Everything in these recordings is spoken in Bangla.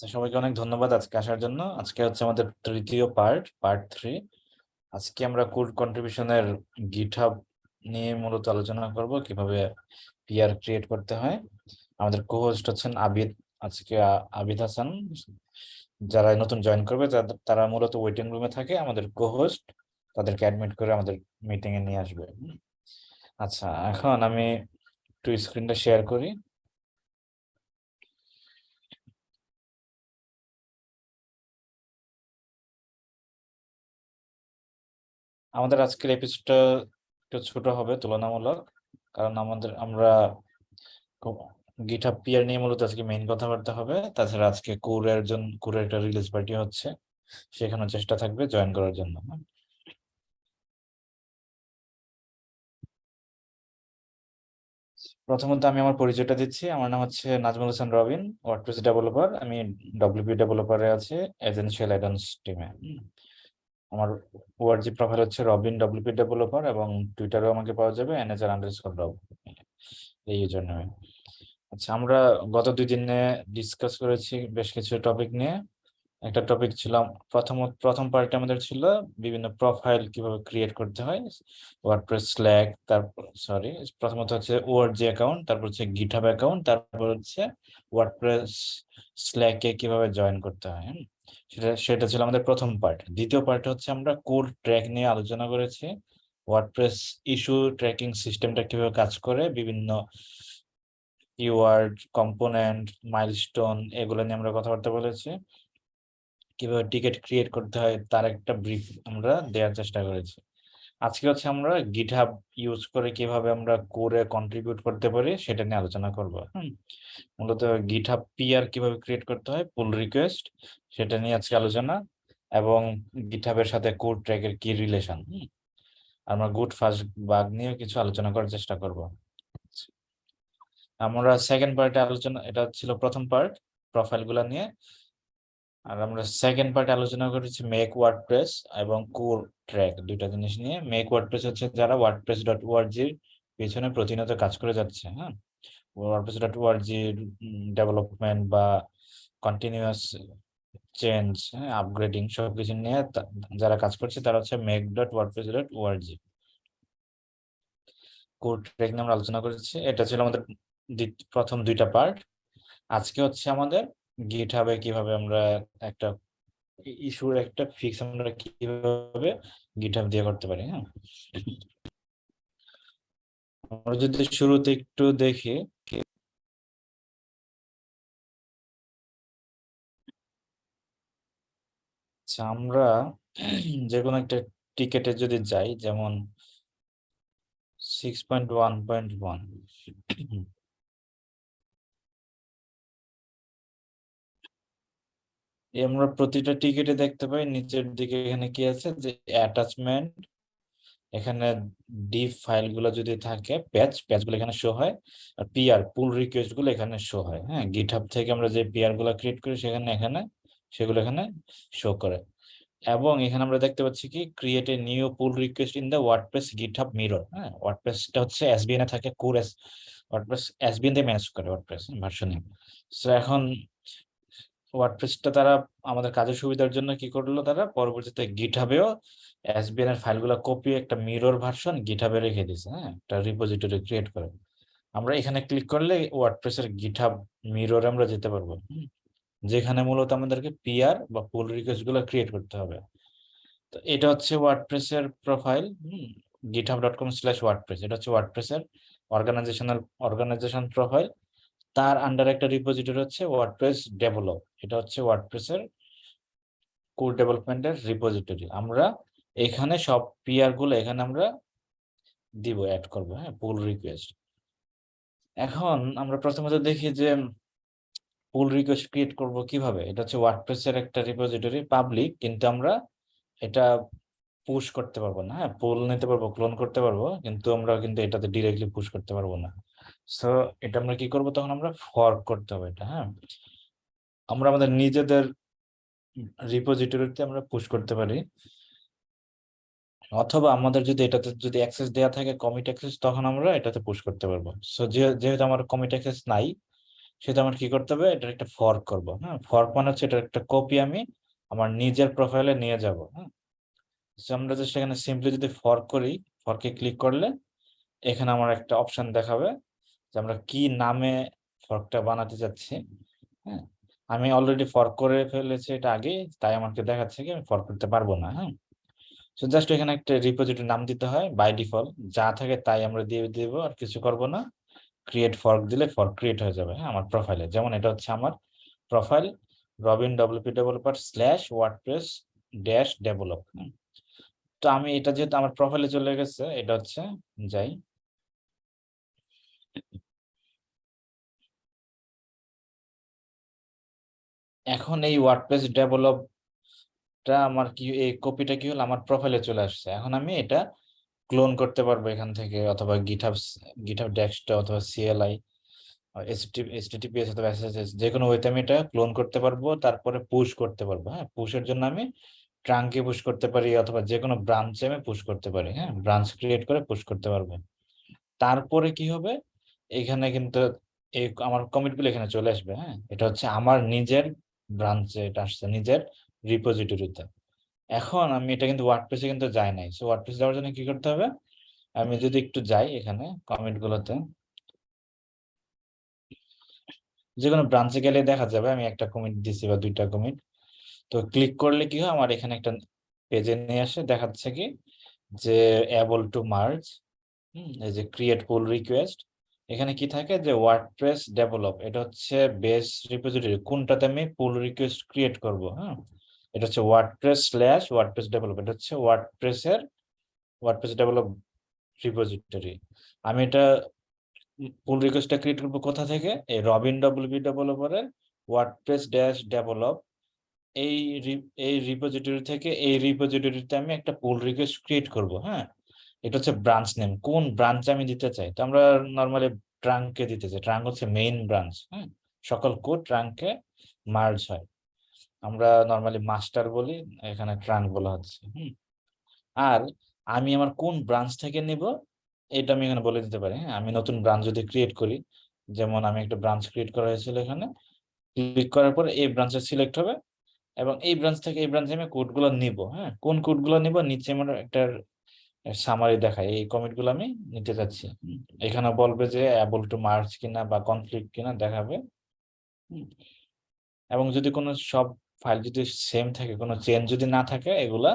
সবাইকে অনেক ধন্যবাদ আজকে আসার জন্য। আজকে হচ্ছে আমাদের তৃতীয় পার্ট পার্ট থ্রি আজকে আমরা কোড কন্ট্রিবিউশনের গিটহাব নিয়ে মূলত আলোচনা করব, কীভাবে পিআর ক্রিয়েট করতে হয়। আমাদের কোহোস্ট হচ্ছেন আবিদ, আজকে আবিদ হাসান। যারা নতুন জয়েন করবে তারা মূলত ওয়েটিং রুমে থাকে। আমাদের কোহোস্ট তাদেরকে অ্যাডমিট করে আমাদের মিটিংয়ে নিয়ে আসবে। আচ্ছা এখন আমি একটু স্ক্রিনটা শেয়ার করি। আমাদের আজকের এপিসোডটা একটু ছোট হবে, তুলনামূলক। কারণ আমাদের, আমরা গিটহাব পিয়ার নিয়ে মূলত আজকে মেইন কথাবার্তা হবে। তাছাড়া আজকে কোরের জন্য কোরের একটা রিলিজ পার্টি হচ্ছে। সেখানে চেষ্টা থাকবে জয়েন করার জন্য। প্রথমত আমি আমার পরিচয়টা দিচ্ছি। আমার নাম হচ্ছে নাজমুল হোসেন রবিন ওয়ার্ডপ্রেস ডেভেলপার আমি ডব্লিউপি ডেভেলপারে আছে এজেন্সিয়াল অ্যাডান্স টিমে আমার ওআরজি প্রোফাইল হচ্ছে রবিন ডব্লিউপি ডেভেলপার এবং টুইটারেও আমাকে পাওয়া যাবে এনএচআর আন্ডারস্কোর রব এই জন্য। আচ্ছা আমরা গত দুই দিনে ডিসকাস করেছি বেশ কিছু টপিক নিয়ে। একটা টপিক ছিল, প্রথম প্রথম পার্টে আমাদের ছিল বিভিন্ন প্রোফাইল কীভাবে ক্রিয়েট করতে হয় ওয়ার্ডপ্রেস স্ল্যাক তারপর সরি প্রথমত হচ্ছে ওআরজি অ্যাকাউন্ট তারপর হচ্ছে গিটহাব অ্যাকাউন্ট তারপর হচ্ছে ওয়ার্ডপ্রেস স্ল্যাকে কীভাবে জয়েন করতে হয়? সেটা সেটা ছিল আমাদের প্রথম পার্ট দ্বিতীয় পার্ট হচ্ছে আমরা কোড ট্র্যাক নিয়ে আলোচনা করেছি। ওয়ার্ডপ্রেস ইস্যু ট্র্যাকিং সিস্টেমটা কীভাবে কাজ করে, বিভিন্ন কিওয়ার্ড কম্পোনেন্ট মাইলস্টোন এগুলো নিয়ে আমরা কথাবার্তা বলেছি। কীভাবে টিকিট ক্রিয়েট করতে হয়, তার একটা ব্রিফ আমরা দেওয়ার চেষ্টা করেছি। আজকে হচ্ছে আমরা গিটহাব ইউজ করে কীভাবে আমরা কোরে কন্ট্রিবিউট করতে পারি সেটা নিয়ে আলোচনা করব। হুম, মূলত গিটহাব পিআর কীভাবে ক্রিয়েট করতে হয় পুল রিকোয়েস্ট সেটা নিয়ে আজকে আলোচনা এবং গিটহাবের সাথে কোড ট্র্যাকের কি রিলেশন আমরা গুড ফার্স্ট বাগ নিয়ে কিছু আলোচনা করার চেষ্টা করব। আমরা সেকেন্ড পার্টে আলোচনা, এটা ছিল প্রথম পার্ট প্রোফাইলগুলা নিয়ে। আর আমরা সেকেন্ড পার্টে আলোচনা করেছি মেক ওয়ার্ডপ্রেস এবং কোর ট্র্যাক দুইটা জিনিস নিয়ে। মেক ওয়ার্ডপ্রেস হচ্ছে যারা ওয়ার্ডপ্রেস ডট ওয়ার্জির পেছনে প্রতিনিয়ত কাজ করে যাচ্ছে হ্যাঁ? ওয়ার্ডপ্রেস ডট ওয়ার্জির ডেভেলপমেন্ট বা কন্টিনিউয়াস চেঞ্জ হ্যাঁ আপগ্রেডিং সবকিছু নিয়ে যারা কাজ করছে তারা হচ্ছে make dot WordPress dot org core track নিয়ে আমরা আলোচনা করেছি। এটা ছিল আমাদের প্রথম দুইটা পার্ট আজকে হচ্ছে আমাদের গিটহাবে কীভাবে আমরা একটা ইস্যুর একটা ফিক্স আমরা কীভাবে গিটহাব দিয়ে করতে পারি হ্যাঁ? আমরা যদি শুরুতে একটু দেখি আচ্ছা আমরা যে কোনো একটা টিকেটে যদি যাই, যেমন six point one point one আমরা প্রতিটা টিকেটে দেখতে পাই, নিচের দিকে এখানে কি আছে? যে অ্যাটাচমেন্ট এখানে ডিপ ফাইলগুলো যদি থাকে প্যাচ প্যাচগুলো এখানে শো হয়, আর পিআর পুল রিকোয়েস্টগুলো এখানে শো হয় হ্যাঁ? গিটহাব থেকে আমরা যে পিআরগুলো ক্রিয়েট করি, সেখানে, এখানে, সেগুলো এখানে শো করে। এবং এখানে আমরা দেখতে পাচ্ছি কি? Create a new pull request in the WordPress GitHub mirror হ্যাঁ? ওয়ার্ডপ্রেসটা হচ্ছে এসবিএন এ থাকে কোর এস ওয়ার্ডপ্রেস এসবিএন দিয়ে ম্যানেজ করে ওয়ার্ডপ্রেস ভার্সনে সো এখন ওয়ার্ডপ্রেসটা তারা আমাদের কাজের সুবিধার জন্য কি করল তারা? পরবর্তীতে গিটহাবেও এসবিএন এর ফাইলগুলো কপি একটা মিরর ভার্সন গিটহাবে রেখে দিয়েছে হ্যাঁ? একটা রিপোজিটরি ক্রিয়েট করে। আমরা এখানে ক্লিক করলে ওয়ার্ডপ্রেসের গিটহাব মিররে আমরা যেতে পারব যেখানে মূলত আমাদেরকে পিআর বা পুল রিকোয়েস্টগুলো ক্রিয়েট করতে হবে। তো এটা হচ্ছে ওয়ার্ডপ্রেসের profile GitHub dot com slash WordPress এটা হচ্ছে ওয়ার্ডপ্রেসের অর্গানাইজেশনাল অর্গানাইজেশন প্রোফাইল তার আন্ডার একটা রিপোজিটরি হচ্ছে ওয়ার্ডপ্রেস ডেভেলপ এটা হচ্ছে ওয়ার্ডপ্রেসের কোড ডেভেলপমেন্টের রিপোজিটরি আমরা এখানে সব পিআরগুলো এখানে আমরা দিব অ্যাড করব হ্যাঁ পুল রিকোয়েস্ট এখন আমরা প্রথমত দেখি যে পুল রিকোয়েস্ট ক্রিয়েট করব কীভাবে? এটা হচ্ছে ওয়ার্ডপ্রেসের একটা রিপোজিটরি পাবলিক কিন্তু আমরা এটা পুশ করতে পারব না হ্যাঁ পুল নিতে পারব ক্লোন করতে পারব, কিন্তু আমরা কিন্তু এটাতে ডিরেক্টলি পুশ করতে পারব না। সো এটা আমরা কি করব? তখন আমরা ফর্ক করতে হবে এটা হ্যাঁ? আমরা আমাদের নিজেদের রিপোজিটরিতে আমরা পুশ করতে পারি। অথবা আমাদের যদি এটাতে যদি অ্যাক্সেস দেওয়া থাকে কমিট অ্যাক্সেস তখন আমরা এটাতে পুশ করতে পারব। সো যেহেতু আমার কমিট অ্যাক্সেস নাই, সেহেতু আমার কি করতে হবে? এটার একটা ফর্ক করব হ্যাঁ? ফর্ক মানে হচ্ছে এটার একটা কপি আমি আমার নিজের প্রোফাইলে নিয়ে যাব হ্যাঁ? আমরা যে সেখানে সিম্পলি যদি ফর্ক করি ফর্কে ক্লিক করলে, এখানে আমার একটা অপশন দেখাবে। যে আমরা কি নামে ফর্কটা বানাতে চাচ্ছি হ্যাঁ? আমি অলরেডি ফর্ক করে ফেলেছি এটা আগে তাই আমাকে দেখাচ্ছে কি আমি ফর্ক করতে পারব না হ্যাঁ? সো জাস্ট এখানে একটা রিপোজিটরি নাম দিতে হয় বাই ডিফল্ট যা থাকে তাই আমরা দিয়ে দিব, আর কিছু করব না। ক্রিয়েট ফর্ক দিলে ফর্ক ক্রিয়েট হয়ে যাবে হ্যাঁ আমার প্রোফাইলে যেমন এটা হচ্ছে আমার profile Robin WP developer slash WordPress dash develop তো আমি এটা যেহেতু আমার প্রোফাইলে চলে গেছে, এটা হচ্ছে যাই। এখন এই ওয়ার্ডপ্রেস ডেভেলপটা আমার কি, এই কপিটা কি হলো? আমার প্রোফাইলে চলে আসছে। এখন আমি এটা ক্লোন করতে পারব এখান থেকে, অথবা গিটহাব গিটহাব ডেস্কটপ অথবা সিএলআই এসটিটিপিএস অথবা এসএসএস যে কোনো ওয়েতে আমি এটা ক্লোন করতে পারব, তারপরে পুশ করতে পারব। হ্যাঁ পুশের জন্য আমি ট্রাঙ্কে পুশ করতে পারি, অথবা যে কোনো ব্রাঞ্চে আমি পুশ করতে পারি। হ্যাঁ ব্রাঞ্চ ক্রিয়েট করে পুশ করতে পারব। তারপরে কি হবে? এখানে কিন্তু এই আমার কমিটগুলো এখানে চলে আসবে। হ্যাঁ এটা হচ্ছে আমার নিজের ব্রাঞ্চে এটা আসছে নিজের রিপোজিটরিতে এখন আমি এটা কিন্তু ওয়ার্ডপ্রেসে কিন্তু যাই নাই। সো ওয়ার্ডপ্রেসে যাওয়ার জন্য কি করতে হবে? আমি যদি একটু যাই এখানে কমেন্ট গুলোতে। যে কোনো ব্রাঞ্চে গেলে দেখা যাবে আমি একটা কমিট দিছি বা দুইটা কমিট তো ক্লিক করলে কি হয়? আমার এখানে একটা পেজে নিয়ে আসে। দেখাচ্ছে কি? যে অ্যাবল টু মার্জ এই যে ক্রিয়েট পুল রিকোয়েস্ট এখানে কি থাকে যে ওয়ার্ডপ্রেস ডেভেলপ এটা হচ্ছে বেস রিপোজিটরি কোনটাতে আমি পুল রিকোয়েস্ট ক্রিয়েট করব হ্যাঁ? এটা হচ্ছে ওয়ার্ডপ্রেস স্ল্যাশ ওয়ার্ডপ্রেস ডেভেলপ এটা হচ্ছে ওয়ার্ডপ্রেসের ওয়ার্ডপ্রেস ডেভেলপ রিপোজিটরি আমি এটা পুল রিকোয়েস্টটা ক্রিয়েট করব কোথা থেকে? এই রবিন ডব্লিউবি ডেভেলপারের ওয়ার্ডপ্রেস ড্যাশ ডেভেলপ এই এই রিপোজিটরি থেকে, এই রিপোজিটরিতে আমি একটা পুল রিকোয়েস্ট ক্রিয়েট করব হ্যাঁ? এটা হচ্ছে ব্রাঞ্চ নেম কোন ব্রাঞ্চ আমি দিতে চাই? তো আমরা নর্মালি ট্রাঙ্কে দিতে চাই। ট্রাঙ্ক হচ্ছে মেইন ব্রাঞ্চ হ্যাঁ সকল কোড ট্রাঙ্কে মার্জ হয়। আমরা নর্মালি মাস্টার বলি, এখানে ট্রাঙ্ক বলা হচ্ছে, হুম? আর আমি আমার কোন ব্রাঞ্চ থেকে নিব, এটা আমি এখানে বলে দিতে পারি হ্যাঁ? আমি নতুন ব্রাঞ্চ যদি ক্রিয়েট করি, যেমন আমি একটা ব্রাঞ্চ ক্রিয়েট করা হয়েছিল এখানে ক্লিক করার পর এই ব্রাঞ্চে সিলেক্ট হবে, এবং এই ব্রাঞ্চ থেকে এই ব্রাঞ্চে আমি কোডগুলো নিব হ্যাঁ? কোন কোডগুলো নিব? নিচে আমার একটা সামারি দেখায় এই কমেন্টগুলো আমি নিতে চাচ্ছি এখানে বলবে যে অ্যাবল টু মার্চ কিনা বা কনফ্লিক্ট কিনা দেখাবে। এবং যদি কোনো সব ফাইল যদি সেম থাকে, কোনো চেঞ্জ যদি না থাকে, এগুলা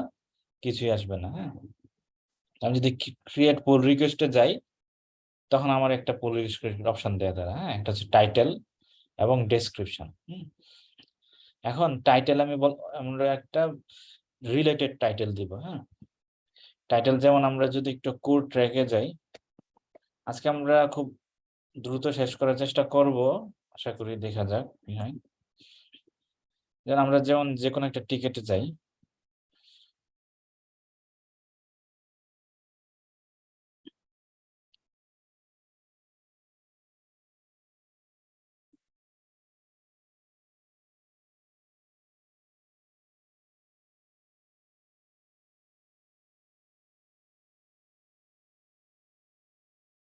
কিছুই আসবে না হ্যাঁ? আমি যদি ক্রিয়েট পুল রিকোয়েস্টে যাই, তখন আমার একটা পুল রিকোয়েস্ট অপশন দেওয়া দ্বারা হ্যাঁ? একটা হচ্ছে টাইটেল এবং ডেসক্রিপশন এখন টাইটেল আমি বল, আমরা একটা রিলেটেড টাইটেল দিব হ্যাঁ? টাইটেল যেমন আমরা যদি একটু কোর ট্র্যাকে যাই, আজকে আমরা খুব দ্রুত শেষ করার চেষ্টা করব, আশা করি দেখা যাক আমরা যেমন যে কোনো একটা টিকেটে যাই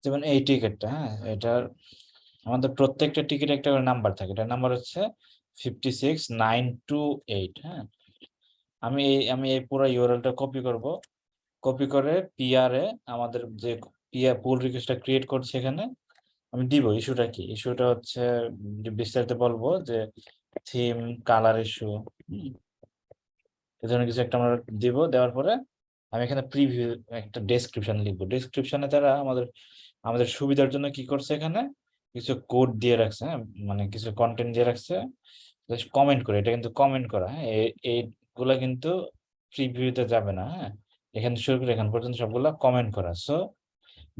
যেমন এই টিকিটটা হ্যাঁ? এটার আমাদের প্রত্যেকটা টিকিট একটা করে নাম্বার থাকে। এটার নাম্বার হচ্ছে fifty six nine two eight হ্যাঁ? আমি এই আমি এই পুরো ইউরএলটা কপি করব। কপি করে পিআরে আমাদের যে পিআর পুল রিকোয়েস্টটা ক্রিয়েট করছে এখানে, আমি দিব। ইস্যুটা কি? ইস্যুটা হচ্ছে বিস্তারিত বলব যে থিম কালার ইস্যু এই ধরনের কিছু একটা আমরা দিব। দেওয়ার পরে আমি এখানে প্রিভিউ একটা ডেসক্রিপশন লিখব। ডেসক্রিপশনে তারা আমাদের আমাদের সুবিধার জন্য কি করছে এখানে? কিছু কোড দিয়ে রাখছে হ্যাঁ? মানে কিছু কন্টেন্ট দিয়ে রাখছে। কমেন্ট করে, এটা কিন্তু কমেন্ট করা হ্যাঁ? এইগুলা কিন্তু প্রিভিউতে যাবে না হ্যাঁ? এখান শুরু করে এখান পর্যন্ত সবগুলা কমেন্ট করা। সো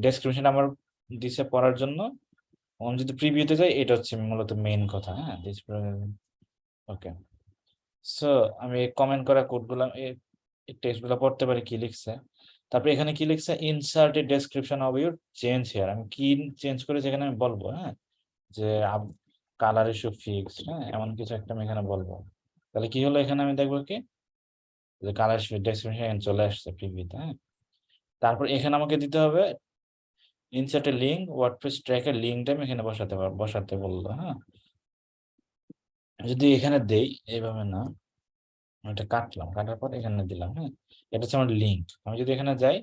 ডেসক্রিপশন আমার দিছে পড়ার জন্য। আমি যদি প্রিভিউতে যাই, এটা হচ্ছে মূলত মেইন কথা হ্যাঁ? ওকে সো আমি কমেন্ট করা কোডগুলো টেক্সটগুলো পড়তে পারি কি লিখছে? তারপরে এখানে কি লিখছে? Insert a description of your change here আমি কি চেঞ্জ করেছি এখানে আমি বলব হ্যাঁ? যে কালার ইস্যু ফিক্স হ্যাঁ? এমন কিছু একটা আমি এখানে বলব। তাহলে কি হলো এখানে আমি দেখব কি? যে কালার ইস্যু ডেসক্রিপশন চলে আসছে প্রিভিউতে হ্যাঁ? তারপর এখানে আমাকে দিতে হবে ইনসার্ট এ লিঙ্ক ওয়ার্ডপ্রেস ট্র্যাকের লিঙ্কটা আমি এখানে বসাতে বসাতে বলল হ্যাঁ? যদি এখানে দেই, এইভাবে না। এটা কাটলাম, কাটার পর এখানে দিলাম হ্যাঁ? এটা হচ্ছে আমার লিঙ্ক আমি যদি এখানে যাই,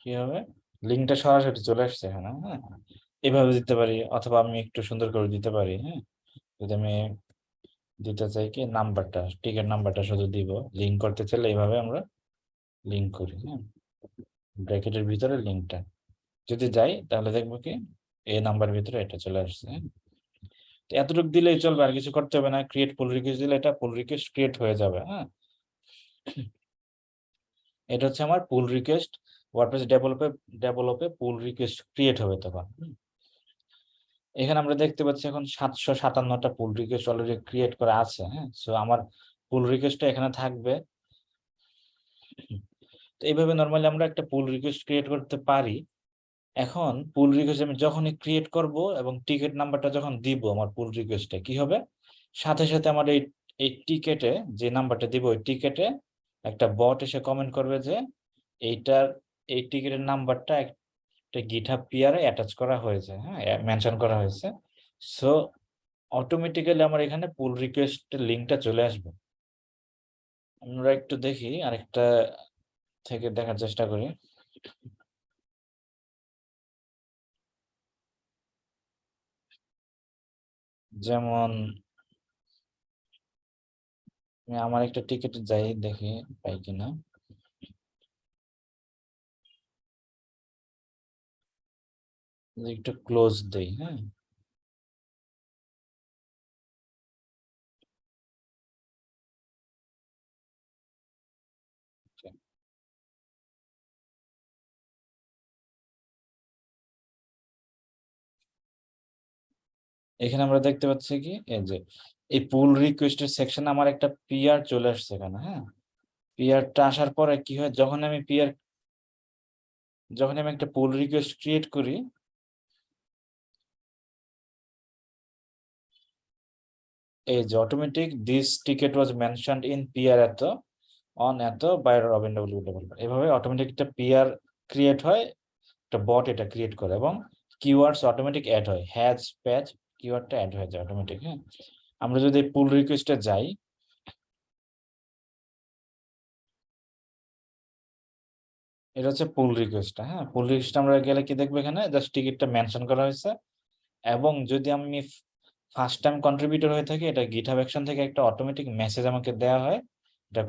কি হবে? লিঙ্কটা সরাসরি চলে আসছে এখানে হ্যাঁ? এভাবে দিতে পারি, অথবা আমি একটু সুন্দর করে দিতে পারি হ্যাঁ? যদি আমি দিতে চাই কি, নাম্বারটা টিকিট নাম্বারটা শুধু দিব। লিঙ্ক করতে চাইলে এইভাবে আমরা লিঙ্ক করি হ্যাঁ? ব্র্যাকেটের ভিতরে লিঙ্কটা যদি যাই, তাহলে দেখব কি, এই নাম্বার ভিতরে এটা চলে আসছে হ্যাঁ? এতটুকু দিলেই চলবে, আর কিছু করতে হবে না। ক্রিয়েট পুল রিকোয়েস্ট দিলে এটা পুল রিকোয়েস্ট ক্রিয়েট হয়ে যাবে হ্যাঁ? এটা হচ্ছে আমার পুল রিকোয়েস্ট ওয়ার্ডপ্রেস ডেভেলপে ডেভেলপে পুল রিকোয়েস্ট ক্রিয়েট হবে তখন এখানে আমরা দেখতে পাচ্ছি এখন সাতশো সাতান্নটা পুল রিকোয়েস্ট অলরেডি ক্রিয়েট করা আছে হ্যাঁ? সো আমার পুল রিকোয়েস্টটা এখানে থাকবে। তো এইভাবে নর্মালি আমরা একটা পুল রিকোয়েস্ট ক্রিয়েট করতে পারি। এখন পুল রিকোয়েস্ট আমি যখনই ক্রিয়েট করব এবং টিকিট নাম্বারটা যখন দিব আমার পুল রিকোয়েস্টে কি হবে? সাথে সাথে আমার এই এই টিকেটে যে নাম্বারটা দিব, ওই টিকেটে একটা বট এসে কমেন্ট করবে যে, এইটার, এই টিকিটের নাম্বারটা একটা গিটহাব পিয়ারে অ্যাটাচ করা হয়েছে। হ্যাঁ মেনশন করা হয়েছে। সো অটোমেটিক্যালি আমার এখানে পুল রিকোয়েস্টের লিঙ্কটা চলে আসবে। আমরা একটু দেখি, আরেকটা থেকে দেখার চেষ্টা করি। যেমন আমি আমার একটা টিকিট যাই দেখি পাই কিনা। একটু ক্লোজ দেই হ্যাঁ। এখানে আমরা দেখতে পাচ্ছি কি? এই যে, এই পুল রিকোয়েস্টের সেকশনে আমার একটা পিআর চলে আসছে এখানে হ্যাঁ? পিআরটা আসার পরে কি হয়? যখন আমি পিআর যখন আমি একটা পুল রিকোয়েস্ট ক্রিয়েট করি, এই যে automatic this ticket was mentioned in PR এত অন এত বাই রবিন ডব্লিউ এভাবে অটোমেটিক একটা পিআর ক্রিয়েট হয়, একটা বট এটা ক্রিয়েট করে এবং কিওয়ার্ডস অটোমেটিক অ্যাড হয়। হ্যাজ প্যাচ কিওয়ার্ডটা অ্যাড হয়ে যায় অটোমেটিক হ্যাঁ? আমরা যদি পুল রিকোয়েস্টে যাই, এটা হচ্ছে পুল রিকোয়েস্ট হ্যাঁ? পুল রিকোয়েস্ট আমরা গেলে কি দেখব এখানে? জাস্ট টিকিটটা মেনশন করা হয়েছে। এবং যদি আমি ফার্স্ট টাইম কন্ট্রিবিউটর হয়ে থাকি, এটা গিটহাব অ্যাকশন থেকে একটা অটোমেটিক মেসেজ আমাকে দেওয়া হয়। এটা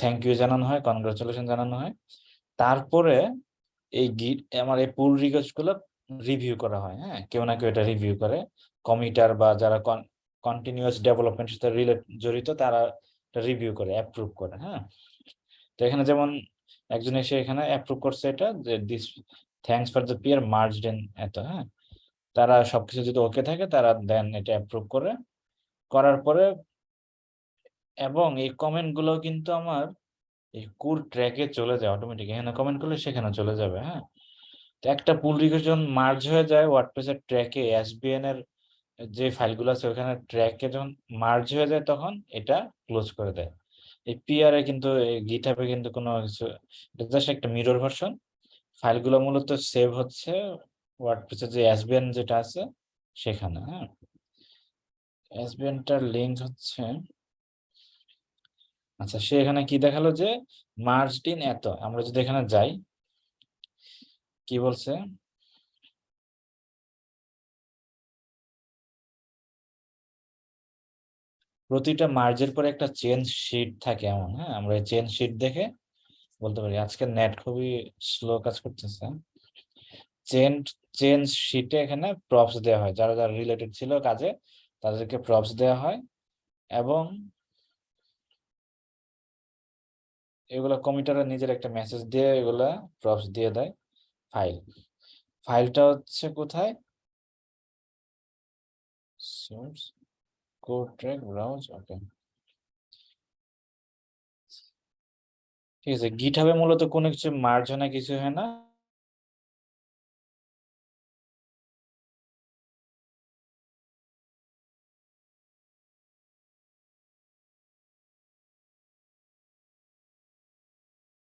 থ্যাংক ইউ জানানো হয় কনগ্রাচুলেশন জানানো হয়। তারপরে এই গিট আমার এই পুল রিকোয়েস্টগুলো রিভিউ করা হয় হ্যাঁ? কেউ না কেউ এটা রিভিউ করে। কমিটার বা যারা কন্টিনিউয়াস ডেভেলপমেন্ট সাথে রিলেট জড়িত, তারা রিভিউ করে অ্যাপ্রুভ করে হ্যাঁ? তো এখানে যেমন একজন এসে এখানে অ্যাপ্রুভ করছে এটা, যে this thanks for the PR merged in এত হ্যাঁ? তারা সবকিছু যদি ওকে থাকে, তারা দেন এটা অ্যাপ্রুভ করে। করার পরে এবং এই কমেন্টগুলো কিন্তু আমার এই কুর ট্র্যাকে চলে যায় অটোমেটিক এখানে কমেন্ট করলে সেখানে চলে যাবে হ্যাঁ? একটা পুল রিকোয়েস্ট যখন মার্জ হয়ে যায় ওয়ার্ডপ্রেসের ট্র্যাকে এসবিএন এর যে ফাইলগুলো আছে, ওখানে ট্র্যাকে যখন মার্জ হয়ে যায়, তখন এটা ক্লোজ করে দেয়। এই পিআর এ কিন্তু গিটহাবে কিন্তু কোনো কিছু জাস্ট একটা মিরর ভার্সন ফাইলগুলো মূলত সেভ হচ্ছে ওয়ার্ডপ্রেসের যে এসবিএন যেটা আছে, সেখানে হ্যাঁ। এসবিএনটার লিঙ্ক হচ্ছে আচ্ছা সে এখানে কি দেখাল যে মার্জড এত, আমরা যদি এখানে যাই কি বলছে? প্রতিটা মার্জের পরে একটা চেন শিট থাকে এমন হ্যাঁ? আমরা চেন শিট দেখে বলতে পারি, আজকে নেট খুবই স্লো কাজ করতেছে। চেন চেন শিটে এখানে প্রপস দেওয়া হয়, যারা যারা রিলেটেড ছিল কাজে, তাদেরকে প্রপস দেওয়া হয় এবং এগুলো কমিটারে নিজের একটা মেসেজ দিয়ে এগুলা প্রপস দিয়ে দেয়। ফাইল। ফাইলটা হচ্ছে কোথায়? Source code track browse okay ঠিক আছে গিট গিটহাবে মূলত কোনো কিছু মার্জ হয় না, কিছু হয় না।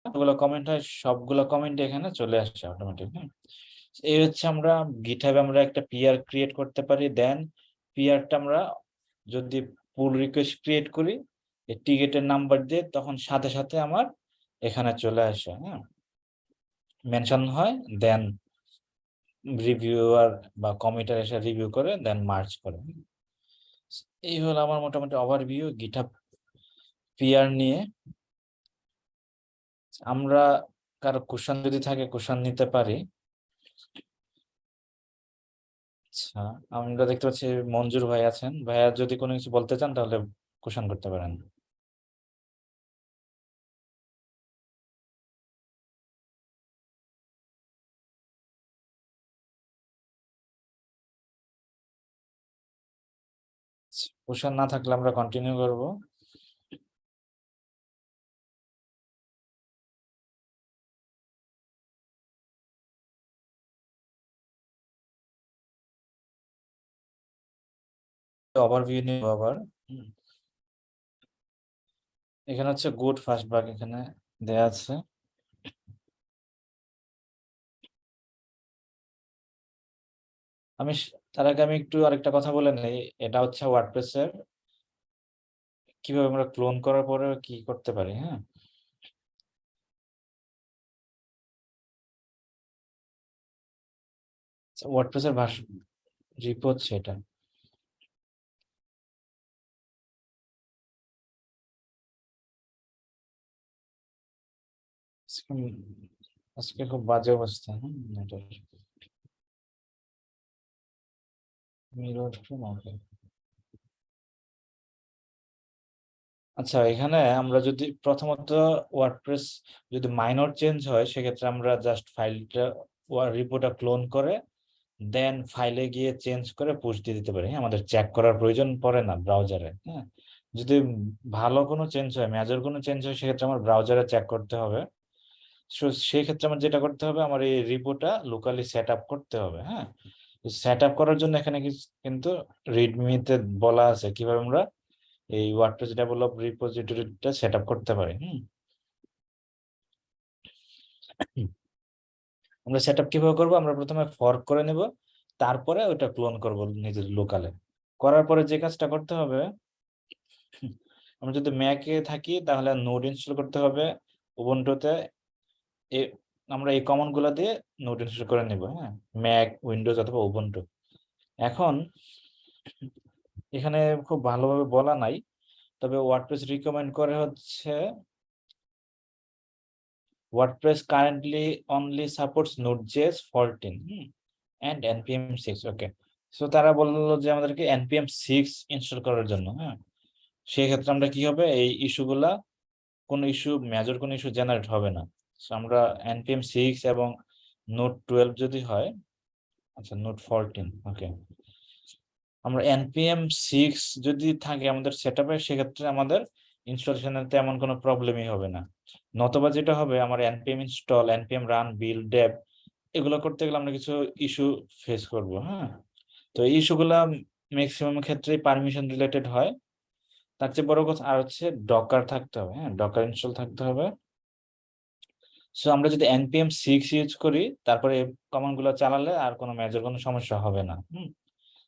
ওগুলো কমেন্ট হয়, সবগুলো কমেন্ট এখানে চলে আসছে অটোমেটিক হ্যাঁ? এই হচ্ছে আমরা গিটহাবে আমরা একটা পিআর ক্রিয়েট করতে পারি দেন পিআরটা আমরা যদি পুল রিকোয়েস্ট ক্রিয়েট করি, এই টিকেটের নাম্বার দিয়ে তখন সাথে সাথে আমার এখানে চলে আসে হ্যাঁ? মেনশন হয় দেন রিভিউয়ার বা কমিটার এসে রিভিউ করে দেন মার্চ করে এই হলো আমার মোটামুটি ওভারভিউ গিটহাব পিআর নিয়ে। আমরা কারও কুশন যদি থাকে কুশন নিতে পারি। আচ্ছা আমরা দেখতে পাচ্ছি মঞ্জুর ভাই আছেন। ভাইয়া যদি কোনো কিছু বলতে চান, তাহলে কুশন করতে পারেন। কুশন না থাকলে আমরা কন্টিনিউ করব। ওভারভিউ নিব আবার। এখানে হচ্ছে গুড ফার্স্ট বাগ এখানে দেয়া আছে। আমি তার আগে আমি একটু আরেকটা কথা বলে নেই এটা হচ্ছে ওয়ার্ডপ্রেসের কীভাবে আমরা ক্লোন করার পরে কি করতে পারি হ্যাঁ? ওয়ার্ডপ্রেসের ভাষ রিপো হচ্ছে আজকে খুব বাজে অবস্থা হ্যাঁ? আচ্ছা এখানে আমরা যদি প্রথমত ওয়ার্ডপ্রেস যদি মাইনর চেঞ্জ হয়, সেক্ষেত্রে আমরা জাস্ট ফাইলটা রিপোর্টটা ক্লোন করে দেন ফাইলে গিয়ে চেঞ্জ করে পুশ দিয়ে দিতে পারি। হ্যাঁ আমাদের চেক করার প্রয়োজন পড়ে না ব্রাউজারে হ্যাঁ? যদি ভালো কোনো চেঞ্জ হয় মেজর কোনো চেঞ্জ হয়, সেক্ষেত্রে আমার ব্রাউজারে চেক করতে হবে। সো সেই ক্ষেত্রে আমার যেটা করতে হবে, আমার এই রিপোর্টটা লোকালি সেট আপ করতে হবে হ্যাঁ? সেট আপ করার জন্য এখানে কিন্তু রিডমিতে বলা আছে কীভাবে আমরা এই ওয়ার্ডপ্রেস ডেভেলপ রিপোজিটরিটা সেট আপ করতে পারি, হুম? আমরা সেট আপ কীভাবে করব? আমরা প্রথমে ফর্ক করে নেব, তারপরে ওটা ক্লোন করব নিজের লোকালে করার পরে যে কাজটা করতে হবে, আমরা যদি ম্যাকে থাকি, তাহলে নোড ইনস্টল করতে হবে। উবুন্টুতে আমরা এই কমনগুলা দিয়ে নোট ইনস্টল করে নিব হ্যাঁ? ম্যাক উইন্ডোজ অথবা উবুন্টু এখন, এখানে খুব ভালোভাবে বলা নাই, তবে ওয়ার্ডপ্রেস রিকমেন্ড করে হচ্ছে WordPress currently only supports Node JS 14 হুম? এন্ড npm 6 ওকে সো তারা বলল যে আমাদেরকে এনপিএম সিক্স ইনস্টল করার জন্য হ্যাঁ? সেই ক্ষেত্রে আমরা কি হবে? এই ইস্যুগুলা কোনো ইস্যু মেজর কোনো ইস্যু জেনারেট হবে না। আমরা npm 6 এবং নোট 12 যদি হয় আচ্ছা নোট 14 ওকে আমরা npm 6 যদি থাকে আমাদের সেটআপে সেক্ষেত্রে আমাদের ইনস্টলেশনের তেমন কোনো প্রবলেমই হবে না। নতবা যেটা হবে, আমার npm install npm run build dev এগুলো করতে গেলে আমরা কিছু ইস্যু ফেস করব হ্যাঁ? তো এই ইস্যুগুলা ম্যাক্সিমাম ক্ষেত্রেই পারমিশন রিলেটেড হয়। তার চেয়ে বড় কথা, আর হচ্ছে ডকার থাকতে হবে হ্যাঁ? ডকার ইনস্টল থাকতে হবে। সো আমরা যদি npm 6 ইউজ করি, তারপরে কমান্ডগুলো চালালে আর কোনো মেজর কোনো সমস্যা হবে না, হুম?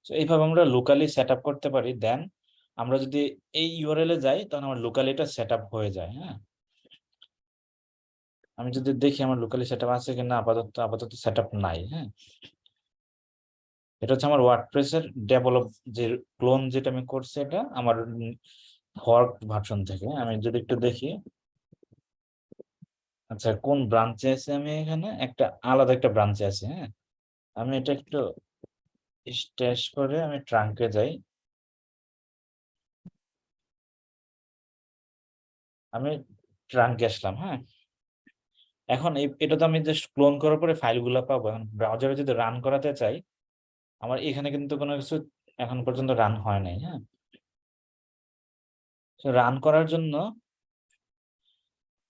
সো এইভাবে আমরা লোকালি সেট করতে পারি। দেন আমরা যদি এই ইউআরএল এ যাই তখন আমার লোকালি এটা সেট হয়ে যায় হ্যাঁ? আমি যদি দেখি আমার লোকালি সেট আছে কিনা, আপাতত আপাতত সেট নাই হ্যাঁ? এটা হচ্ছে আমার ওয়ার্ডপ্রেসের ডেভেলপ যে ক্লোন যেটা আমি করছি এটা, আমার ফর্ক ভার্সন থেকে আমি যদি একটু দেখি। আচ্ছা কোন ব্রাঞ্চে আছে আমি এখানে? একটা আলাদা একটা ব্রাঞ্চে আছে হ্যাঁ? আমি এটা একটু স্ট্যাশ করে আমি ট্রাঙ্কে যাই। আমি ট্রাঙ্কে আসলাম হ্যাঁ? এখন এটা তো আমি জাস্ট ক্লোন করার পরে ফাইলগুলো পাবো। এখন ব্রাউজারে যদি রান করাতে চাই, আমার এখানে কিন্তু কোনো কিছু এখন পর্যন্ত রান হয় নাই হ্যাঁ? রান করার জন্য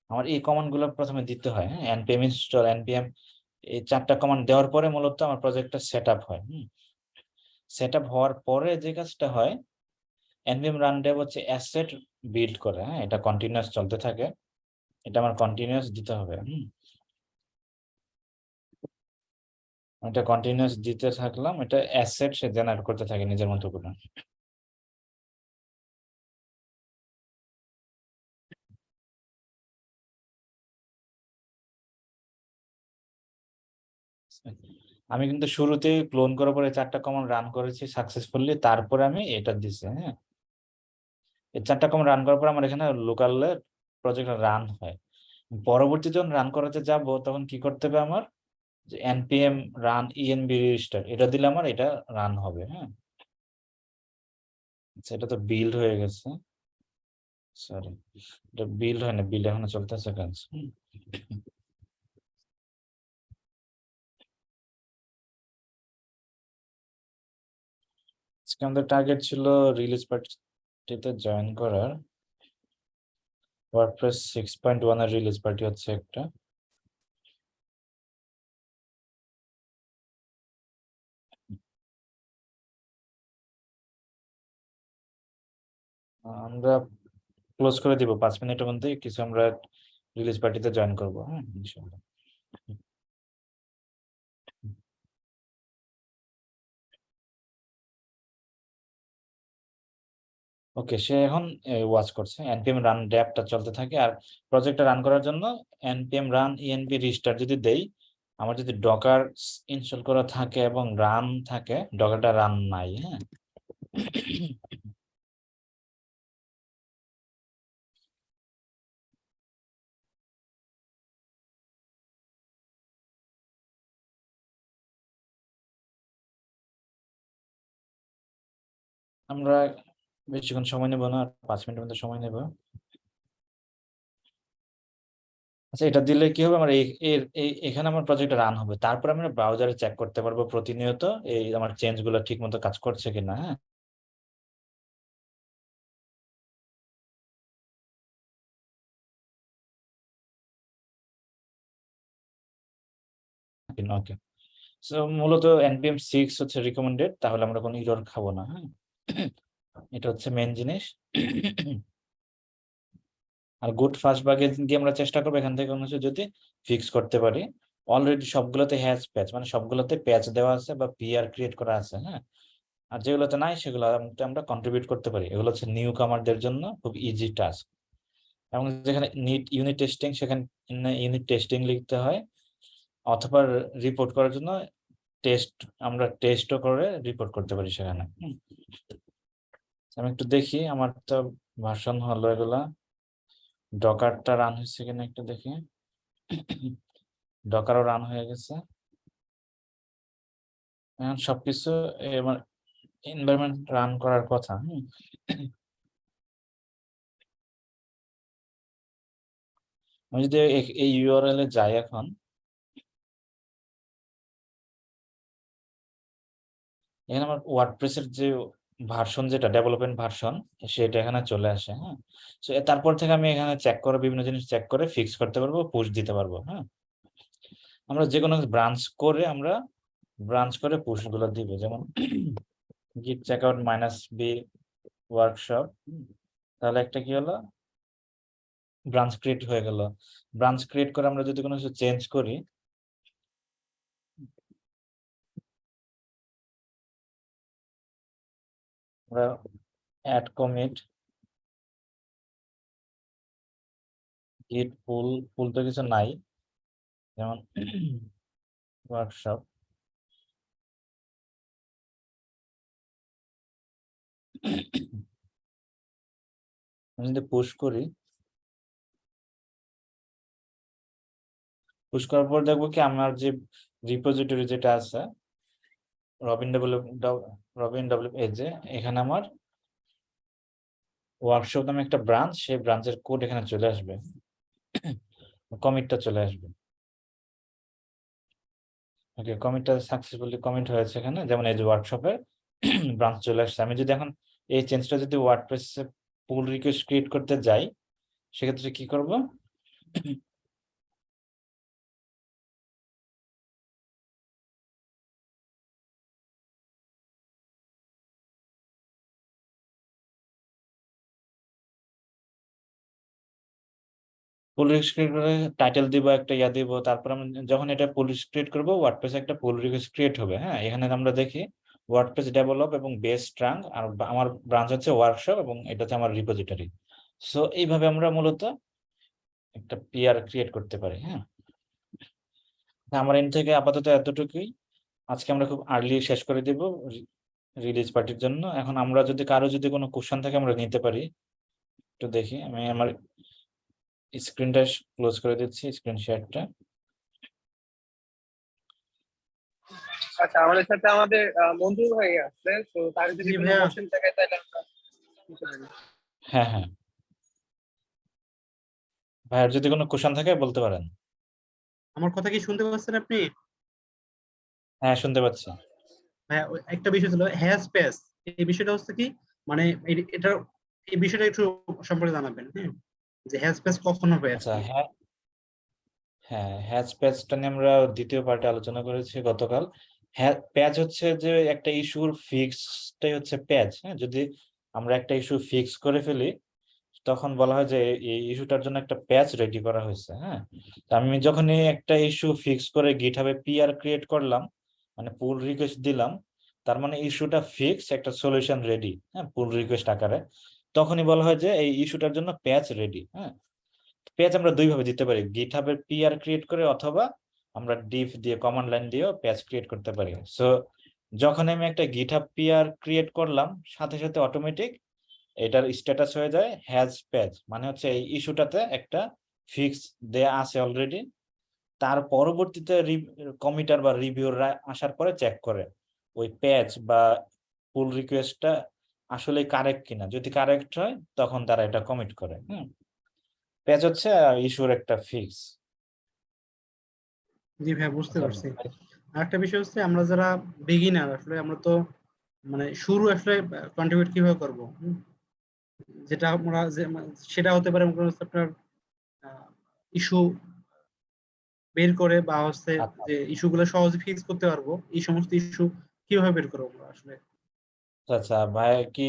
আমার এই কমান্ডগুলো প্রথমে দিতে হয় হ্যাঁ? Npm install npm এই চারটা কমান্ড দেওয়ার পরে মূলত আমার প্রজেক্টটা সেট আপ হয়, হুম? সেট আপ হওয়ার পরে যে কাজটা হয় npm run dev হচ্ছে অ্যাসেট বিল্ড করে হ্যাঁ? এটা কন্টিনিউয়াস চলতে থাকে, এটা আমার কন্টিনিউয়াস দিতে হবে, হুম? এটা কন্টিনিউয়াস দিতে থাকলাম, এটা অ্যাসেট সে জেনারেট করতে থাকে নিজের মতো করে। আমি কিন্তু শুরুতে ক্লোন করার পরে চারটা কমান্ড রান করেছি সাকসেসফুলি তারপরে আমি এটা দিছি হ্যাঁ? এই চারটা কমান্ড রান করার পর আমার এখানে লোকাল প্রজেক্ট রান হয়। পরবর্তী যখন রান করাতে যাব, তখন কি করতে হবে আমার? যে npm রান env রেজিস্টার এটা দিলে আমার এটা রান হবে হ্যাঁ? আচ্ছা এটা তো বিল্ড হয়ে গেছে। সরি এটা বিল্ড হয় না বিল্ড এখনও চলতেছে কাজ। আজকে আমাদের টার্গেট ছিল রিলিজ পার্টিতে জয়েন করার। WordPress six point release party হচ্ছে একটা। আমরা ক্লোজ করে দিব, পাঁচ মিনিটের মধ্যে কিছু আমরা রিলিজ পার্টিতে জয়েন করব হ্যাঁ ইনশাল্লাহ। ওকে, সে এখন ওয়াচ করছে। Npm রান ড্যাপটা চলতে থাকে। আর প্রজেক্টটা রান করার জন্য npm রান env রিস্টার্ট যদি দেই, আমার যদি ডকার ইনস্টল করা থাকে এবং রান থাকে ডকারটা রান নাই হ্যাঁ? আমরা বেশিক্ষণ সময় নেব না পাঁচ মিনিটের মধ্যে সময় নেব। আচ্ছা এটা দিলে কি হবে? আমার এখানে আমার প্রজেক্টটা রান হবে। তারপর আমরা ব্রাউজারে চেক করতে পারব প্রতিনিয়ত এই আমার চেঞ্জগুলো ঠিক মতো কাজ করছে কিনা হ্যাঁ? ওকে মূলত এনপিএম সিক্স হচ্ছে রিকমেন্ডেড তাহলে আমরা কোনো ইরর খাব না হ্যাঁ? এটা হচ্ছে মেন জিনিস। আর গুড ফার্স্ট বাগে দিয়ে আমরা চেষ্টা করব এখান থেকে কোনো যদি ফিক্স করতে পারি। অলরেডি সবগুলোতে হ্যাজ প্যাচ মানে সবগুলোতে প্যাচ দেওয়া আছে বা পিআর ক্রিয়েট করা আছে হ্যাঁ? আর যেগুলোতে নাই সেগুলো আমরা কন্ট্রিবিউট করতে পারি। এগুলো হচ্ছে নিউ কামারদের জন্য খুব ইজি টাস্ক এবং যেখানে নিট ইউনিট টেস্টিং সেখানে ইউনিট টেস্টিং লিখতে হয়। অথবা রিপোর্ট করার জন্য টেস্ট আমরা টেস্টও করে রিপোর্ট করতে পারি সেখানে আমি একটু দেখি আমার তো ভার্সন হলো এগুলা। ডকারটা রান হয়েছে কিনা একটু দেখি। ডকারও রান হয়ে গেছে। এখন সবকিছু আমার এনভায়রনমেন্ট রান করার কথা আমি যদি এই ইউআরএল এ যাই এখন। এখানে আমার ওয়ার্ডপ্রেসের যে ভার্সন যেটা, ডেভেলপমেন্ট ভার্সন, সেটা এখানে চলে আসে হ্যাঁ? তারপর থেকে আমি এখানে চেক করে, বিভিন্ন জিনিস চেক করে ফিক্স করতে পারব পুশ দিতে পারব হ্যাঁ? আমরা যে কোনো ব্রাঞ্চ করে আমরা ব্রাঞ্চ করে পুশগুলো দিব, যেমন git checkout minus B workshop তাহলে একটা কি হলো? ব্রাঞ্চ ক্রিয়েট হয়ে গেল। ব্রাঞ্চ ক্রিয়েট করে আমরা যদি কোনো কিছু চেঞ্জ করি আমরা অ্যাড কমিট গিট পুল পুল তো কিছু নাই। যেমন ওয়ার্কশপ আমি যদি পুশ করি পুশ করার পর দেখব কি আমার যে রিপোজিটরি যেটা আছে রবিন ডব্লিউ রবিন ডব্লিউ এজে এখানে আমার ওয়ার্কশপ নামে একটা ব্রাঞ্চ সেই ব্রাঞ্চের কোড এখানে চলে আসবে। কমিটটা চলে আসবে। ওকে কমিটটা সাকসেসফুলি কমিট হয়েছে এখানে, যেমন এই যে ওয়ার্কশপের ব্রাঞ্চ চলে আসছে। আমি যদি এখন এই চেঞ্জটা যদি ওয়ার্ডপ্রেসে পুল রিকোয়েস্ট ক্রিয়েট করতে যাই, সেক্ষেত্রে কি করব? পুল রিকোয়েস্ট করে টাইটেল দিব, একটা ইয়া দিব, তারপর আমরা যখন এটা পুল ক্রিয়েট করব ওয়ার্ডপ্রেসে একটা পুল রিকোয়েস্ট ক্রিয়েট হবে হ্যাঁ? এখানে আমরা দেখি ওয়ার্ডপ্রেস ডেভেলপ এবং বেস ট্রাঙ্ক আর আমার ব্রাঞ্চ হচ্ছে ওয়ার্কশপ এবং এটা হচ্ছে আমার রিপোজিটরি সো এইভাবে আমরা মূলত একটা পিআর ক্রিয়েট করতে পারি হ্যাঁ? আমার এন থেকে আপাতত এতটুকুই। আজকে আমরা খুব আর্লি শেষ করে দিব রিলিজ পার্টির জন্য। এখন আমরা যদি, কারও যদি কোনো কোশ্চেন থাকে আমরা নিতে পারি। একটু দেখি, আমি আমার স্ক্রিনটা ক্লোজ করে দিচ্ছি স্ক্রিন শেয়ারটা। আচ্ছা আমাদের সাথে আমাদের আহ, মঞ্জুর হয়ে আসছে তো তার যদি কোনো কোশ্চেন থাকে তাহলে। হ্যাঁ হ্যাঁ। ভাইয়ের যদি কোনো কোশ্চেন থাকে বলতে পারেন। আমার কথা কি শুনতে পাচ্ছেন আপনি? হ্যাঁ শুনতে পাচ্ছি। হ্যাঁ ওই একটা বিষয় ছিল হ্যাজ পেস এই বিষয়টা হচ্ছে কি মানে এই- এটা এই বিষয়টা একটু সম্পর্কে জানাবেন হ্যাঁ? আচ্ছা হ্যাঁ হ্যাঁ দ্বিতীয় পার্টে আলোচনা করেছি গতকাল। হ্যাঁ প্যাচ হচ্ছে যে একটা হচ্ছে প্যাচ হ্যাঁ? যদি আমরা একটা ইস্যু করে ফেলি, তখন বলা হয় যে এই ইস্যুটার জন্য একটা প্যাচ রেডি করা হয়েছে হ্যাঁ? আমি যখনই একটা ইস্যু ফিক্স করে গিটহাবে পিআর ক্রিয়েট করলাম মানে পুল রিকোয়েস্ট দিলাম, তার মানে ইস্যুটা ফিক্স একটা সলিউশন রেডি হ্যাঁ? পুল রিকোয়েস্ট আকারে। তখনই বলা হয় যে এই ইস্যুটার জন্য প্যাচ রেডি হ্যাঁ? প্যাচ আমরা দুইভাবে দিতে পারি গিটহাবের পিআর ক্রিয়েট করে অথবা আমরা ডিফ দিয়ে কমান্ড লাইন দিয়েও প্যাচ ক্রিয়েট করতে পারি। সো যখন আমি একটা গিটহাব পিআর ক্রিয়েট করলাম, সাথে সাথে অটোমেটিক এটার স্ট্যাটাস হয়ে যায় হ্যাজ প্যাচ মানে হচ্ছে এই ইস্যুটাতে একটা ফিক্স দেয়া আছে অলরেডি তার পরবর্তীতে কমিটার বা রিভিউর আসার পরে চেক করে, ওই প্যাচ বা পুল রিকোয়েস্টটা আসলে কারেক্ট কিনা। যদি কারেক্ট হয় তখন তারা এটা কমিট করে হুম? পেজ হচ্ছে ইস্যুর একটা ফিক্স জি ভাই বুঝতে আচ্ছা, পারছি। আর একটা বিষয় হচ্ছে আমরা যারা বিগিনার আসলে আমরা তো মানে শুরু আসলে কন্ট্রিবিউট কীভাবে করব যেটা আমরা সেটা হতে পারে মনে হচ্ছে আপনার ইস্যু বের করে বা হচ্ছে আচ্ছা। যে ইস্যুগুলো সহজে ফিক্স করতে পারব এই সমস্ত ইস্যু কীভাবে বের করব আমরা আসলে? আচ্ছা ভাই কি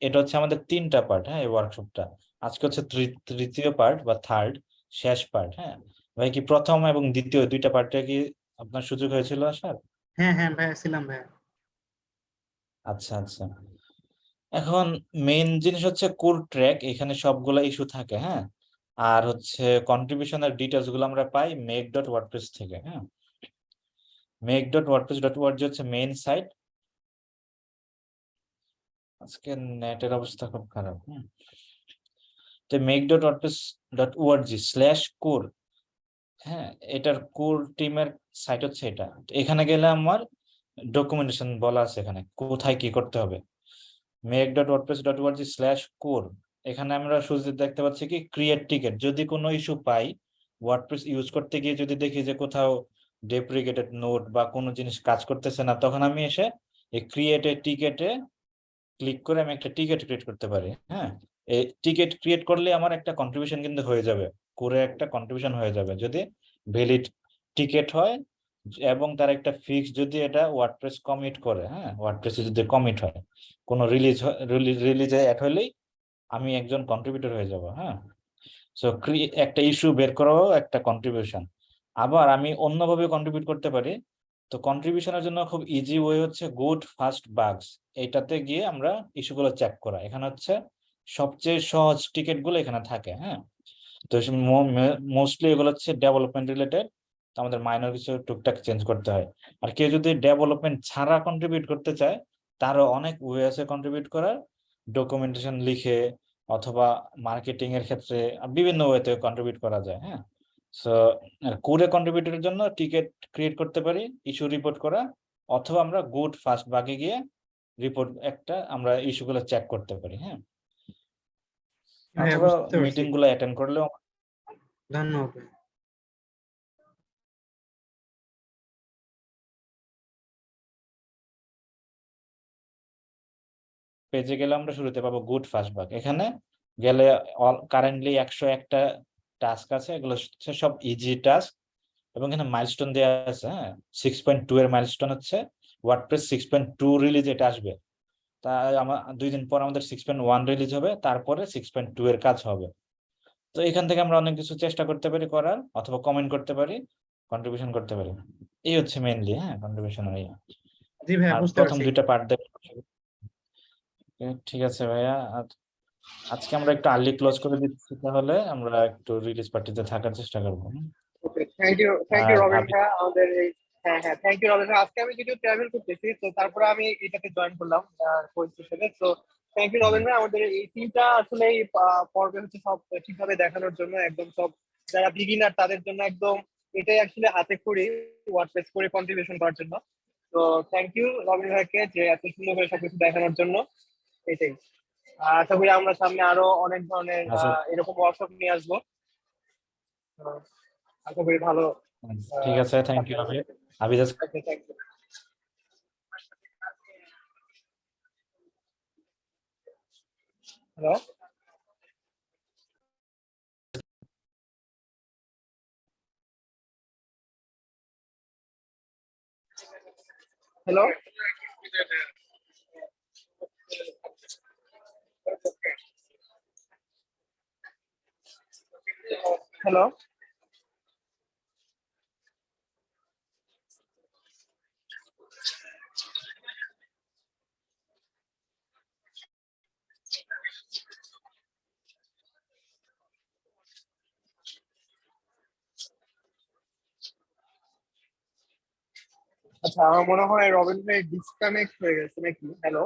এটা হচ্ছে আমাদের তিনটা পার্ট হ্যাঁ এই ওয়ার্কশপটা আজকে হচ্ছে তৃতীয় পার্ট বা থার্ড শেষ পার্ট হ্যাঁ? ভাই কি প্রথম এবং দ্বিতীয় দুইটা পার্টে কি আপনার সুযোগ হয়েছিল আসার? হ্যাঁ হ্যাঁ ভাই ছিলাম ভাই। আচ্ছা আচ্ছা। এখন মেইন জিনিস হচ্ছে কোর ট্র্যাক এখানে সবগুলা ইস্যু থাকে হ্যাঁ? আর হচ্ছে কন্ট্রিবিউশনের ডিটেলসগুলো আমরা পাই মেক ডট ওয়ার্ডপ্রেস থেকে হ্যাঁ? Make dot WordPress dot word হচ্ছে মেইন সাইট আজকে নেটের অবস্থা খুব খারাপ। তো make dot WordPress dot O R G slash core হ্যাঁ এটার কোর টিমের সাইট হচ্ছে এটা। এখানে গেলে আমার ডকুমেন্টেশন বলা আছে এখানে কোথায় কি করতে হবে। Make dot WordPress dot O R G slash core এখানে আমরা শুরুতে দেখতে পাচ্ছি কি ক্রিয়েট টিকেট যদি কোনো ইস্যু পাই ওয়ার্ডপ্রেস ইউজ করতে গিয়ে যদি দেখি যে কোথাও ডেপ্রিকেটেড নোট বা কোনো জিনিস কাজ করতেছে না তখন আমি এসে এই ক্রিয়েট এ টিকেটে ক্লিক করে আমি একটা টিকেট ক্রিয়েট করতে পারি হ্যাঁ? এই টিকেট ক্রিয়েট করলে আমার একটা কন্ট্রিবিউশন কিন্তু হয়ে যাবে, করে একটা কন্ট্রিবিউশন হয়ে যাবে। যদি ভ্যালিড টিকেট হয় এবং তার একটা ফিক্স যদি এটা ওয়ার্ডপ্রেস কমিট করে হ্যাঁ? ওয়ার্ডপ্রেসে যদি কমিট হয়, কোনো রিলিজ রিলিজে অ্যাড হলেই আমি একজন কন্ট্রিবিউটর হয়ে যাব হ্যাঁ? সো একটা ইস্যু বের করাও একটা কন্ট্রিবিউশন আবার আমি অন্যভাবে কন্ট্রিবিউট করতে পারি তো কন্ট্রিবিউশনের জন্য খুব ইজি ওয়ে হচ্ছে গুড ফাস্ট বাগস এটাতে গিয়ে আমরা ইস্যুগুলো চেক করা। এখানে হচ্ছে সবচেয়ে সহজ টিকিটগুলো এখানে থাকে হ্যাঁ? তো মোস্টলি এগুলো হচ্ছে ডেভেলপমেন্ট রিলেটেড তো আমাদের মাইনর কিছু টুকটাক চেঞ্জ করতে হয়। আর কেউ যদি ডেভেলপমেন্ট ছাড়া কন্ট্রিবিউট করতে চায়, তারও অনেক ওয়ে আছে কন্ট্রিবিউট করার। ডকুমেন্টেশন লিখে অথবা মার্কেটিং এর ক্ষেত্রে বিভিন্ন ওয়েতে কন্ট্রিবিউট করা যায় হ্যাঁ? সো কোরে কন্ট্রিবিউটরের জন্য টিকিট ক্রিয়েট করতে পারি ইস্যু রিপোর্ট করা অথবা আমরা গুড ফাস্ট বাগে গিয়ে রিপোর্ট একটা আমরা ইস্যুগুলো চেক করতে পারি হ্যাঁ? হ্যাঁ অথবা মিটিংগুলো অ্যাটেন্ড করলেও ধন্যবাদ। পেজে গেলে আমরা শুরুতে পাবো গুড ফাস্ট বাগ এখানে গেলে কারেন্টলি একশো একটা টাস্ক আছে এগুলো হচ্ছে সব ইজি টাস্ক এবং এখানে মাইলস্টোন দেওয়া আছে হ্যাঁ? সিক্স পয়েন্ট টু এর মাইলস্টোন হচ্ছে WordPress six point two release এটা আসবে। তা আমার দুই দিন পর আমাদের সিক্স পয়েন্ট ওয়ান রিলিজ হবে তারপরে সিক্স পয়েন্ট টু এর কাজ হবে। তো এখান থেকে আমরা অনেক কিছু চেষ্টা করতে পারি করার অথবা কমেন্ট করতে পারি কন্ট্রিবিউশন করতে পারি। এই হচ্ছে মেইনলি হ্যাঁ কন্ট্রিবিউশন প্রথম দুইটা পার্ট দেখ ঠিক আছে ভাইয়া আর আজকে আমরা একটু আর্লি ক্লোজ করে দিচ্ছি তাহলে আমরা একটু রিলিজ পার্টিতে থাকার চেষ্টা করব। Okay thank you thank you Robin ভাই আমাদের এই হ্যাঁ হ্যাঁ থ্যাংক ইউ রবিন ভাই। আজকে আমি যদিও ট্রাভেল করতেছি তো তারপরে আমি এটাতে জয়েন করলাম হিসেবে তো থ্যাংক ইউ রবিন ভাই আমাদের এই তিনটা আসলে এই পর্বে হচ্ছে সব ঠিকভাবে দেখানোর জন্য একদম সব যারা বিগিনার তাদের জন্য একদম এটাই আসলে হাতে করি ওয়ার্ডপ্রেস করে কন্ট্রিবিউশন করার জন্য। তো থ্যাংক ইউ রবিন ভাইকে যে এত সুন্দর করে সবকিছু দেখানোর জন্য। এটাই। আশা করি আমরা সামনে আরও অনেক ধরনের আচ্ছা। এরকম ওয়ার্কশপ নিয়ে আসব আশা করি ভালো ঠিক আছে থ্যাংক ইউ আবি just Okay, thank you. Hello? আচ্ছা আমার মনে হয় রবিন ভাই ডিসকানেক্ট হয়ে গেছে নাকি হ্যালো